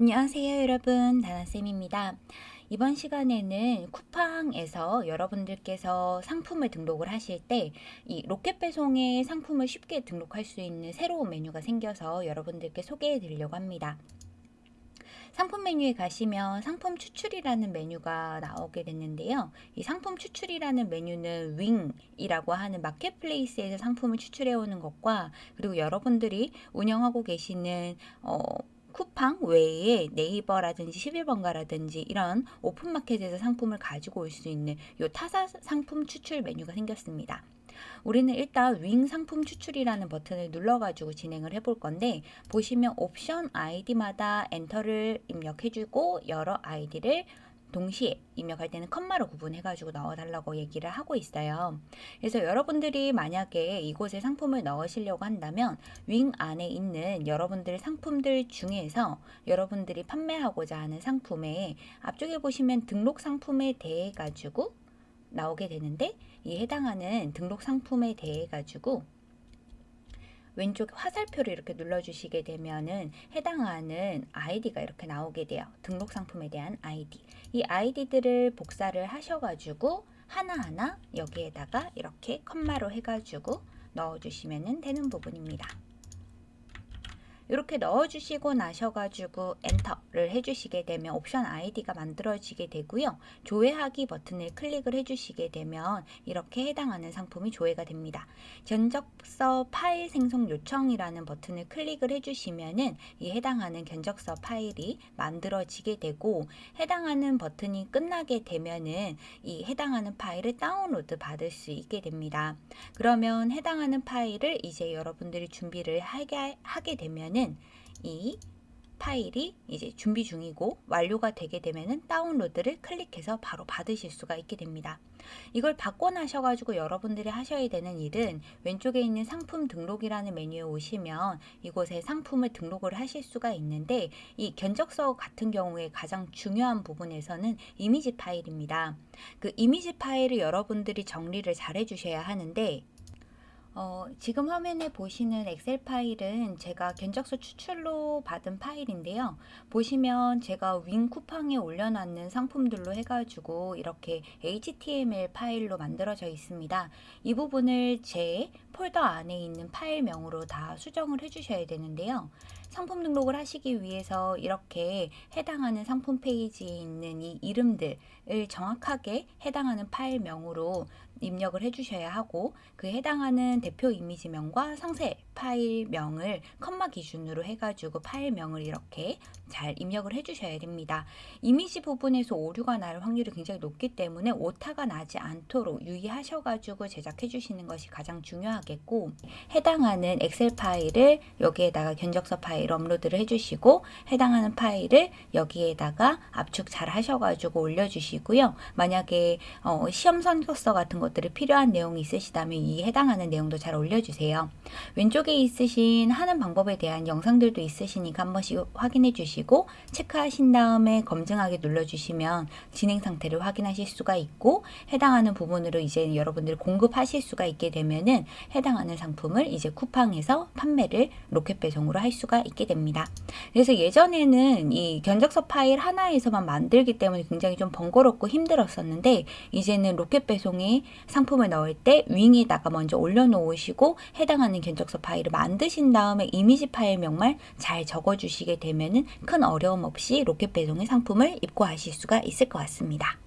안녕하세요 여러분 다나쌤입니다. 이번 시간에는 쿠팡에서 여러분들께서 상품을 등록을 하실 때 이 로켓 배송에 상품을 쉽게 등록할 수 있는 새로운 메뉴가 생겨서 여러분들께 소개해 드리려고 합니다. 상품 메뉴에 가시면 상품 추출이라는 메뉴가 나오게 됐는데요. 이 상품 추출이라는 메뉴는 윙이라고 하는 marketplace에서 상품을 추출해 오는 것과 그리고 여러분들이 운영하고 계시는 어, 쿠팡 외에 네이버라든지 11번가라든지 이런 오픈마켓에서 상품을 가지고 올 수 있는 요 타사 상품 추출 메뉴가 생겼습니다. 우리는 일단 윙 상품 추출이라는 버튼을 눌러가지고 진행을 해볼 건데 보시면 옵션 아이디마다 엔터를 입력해주고 여러 아이디를 동시에 입력할 때는 컴마로 구분해가지고 넣어달라고 얘기를 하고 있어요. 그래서 여러분들이 만약에 이곳에 상품을 넣으시려고 한다면 윙 안에 있는 여러분들 상품들 중에서 여러분들이 판매하고자 하는 상품에 앞쪽에 보시면 등록 상품에 대해 가지고 나오게 되는데 이 해당하는 등록 상품에 대해 가지고 왼쪽 화살표를 이렇게 눌러주시게 되면은 해당하는 아이디가 이렇게 나오게 돼요. 등록 상품에 대한 아이디. 이 아이디들을 복사를 하셔가지고 하나하나 여기에다가 이렇게 컴마로 해가지고 넣어주시면 되는 부분입니다. 이렇게 넣어주시고 나셔가지고 엔터를 해주시게 되면 옵션 아이디가 만들어지게 되고요. 조회하기 버튼을 클릭을 해주시게 되면 이렇게 해당하는 상품이 조회가 됩니다. 견적서 파일 생성 요청이라는 버튼을 클릭을 해주시면은 이 해당하는 견적서 파일이 만들어지게 되고 해당하는 버튼이 끝나게 되면은 이 해당하는 파일을 다운로드 받을 수 있게 됩니다. 그러면 해당하는 파일을 이제 여러분들이 준비를 하게, 하게 되면은 때는 이 파일이 이제 준비 중이고 완료가 되게 되면은 다운로드를 클릭해서 바로 받으실 수가 있게 됩니다. 이걸 받고 나셔 가지고 여러분들이 하셔야 되는 일은 왼쪽에 있는 상품 등록이라는 메뉴에 오시면 이곳에 상품을 등록을 하실 수가 있는데 이 견적서 같은 경우에 가장 중요한 부분에서는 이미지 파일입니다. 그 이미지 파일을 여러분들이 정리를 잘 해주셔야 하는데 어, 지금 화면에 보시는 엑셀 파일은 제가 견적서 추출로 받은 파일인데요. 보시면 제가 윙 쿠팡에 올려놨는 상품들로 해가지고 이렇게 HTML 파일로 만들어져 있습니다. 이 부분을 제 폴더 안에 있는 파일명으로 다 수정을 해주셔야 되는데요. 상품 등록을 하시기 위해서 이렇게 해당하는 상품 페이지에 있는 이 이름들을 정확하게 해당하는 파일명으로 입력을 해주셔야 하고 그 해당하는 대표 이미지명과 상세 파일명을 컴마 기준으로 해가지고 파일명을 이렇게 잘 입력을 해주셔야 됩니다. 이미지 부분에서 오류가 날 확률이 굉장히 높기 때문에 오타가 나지 않도록 유의하셔가지고 제작해 주시는 것이 가장 중요하겠고 해당하는 엑셀 파일을 여기에다가 견적서 파일 업로드를 해주시고 해당하는 파일을 여기에다가 압축 잘 하셔가지고 올려주시고요. 만약에 어, 시험 선거서 같은 것들이 필요한 내용이 있으시다면 이 해당하는 내용도 잘 올려주세요. 왼쪽에 있으신 하는 방법에 대한 영상들도 있으시니까 한 번씩 확인해 주시고 체크하신 다음에 검증하기 눌러주시면 진행 상태를 확인하실 수가 있고 해당하는 부분으로 이제 여러분들이 공급하실 수가 있게 되면은 해당하는 상품을 이제 쿠팡에서 판매를 로켓 배송으로 할 수가 있게 됩니다. 그래서 예전에는 이 견적서 파일 하나에서만 만들기 때문에 굉장히 좀 번거롭고 힘들었었는데 이제는 로켓 배송에 상품을 넣을 때 윙에다가 먼저 올려놓으시고 해당하는 견적서 파일을 만드신 다음에 이미지 파일명만 잘 적어주시게 되면은 큰 어려움 없이 로켓 배송의 상품을 입고하실 수가 있을 것 같습니다.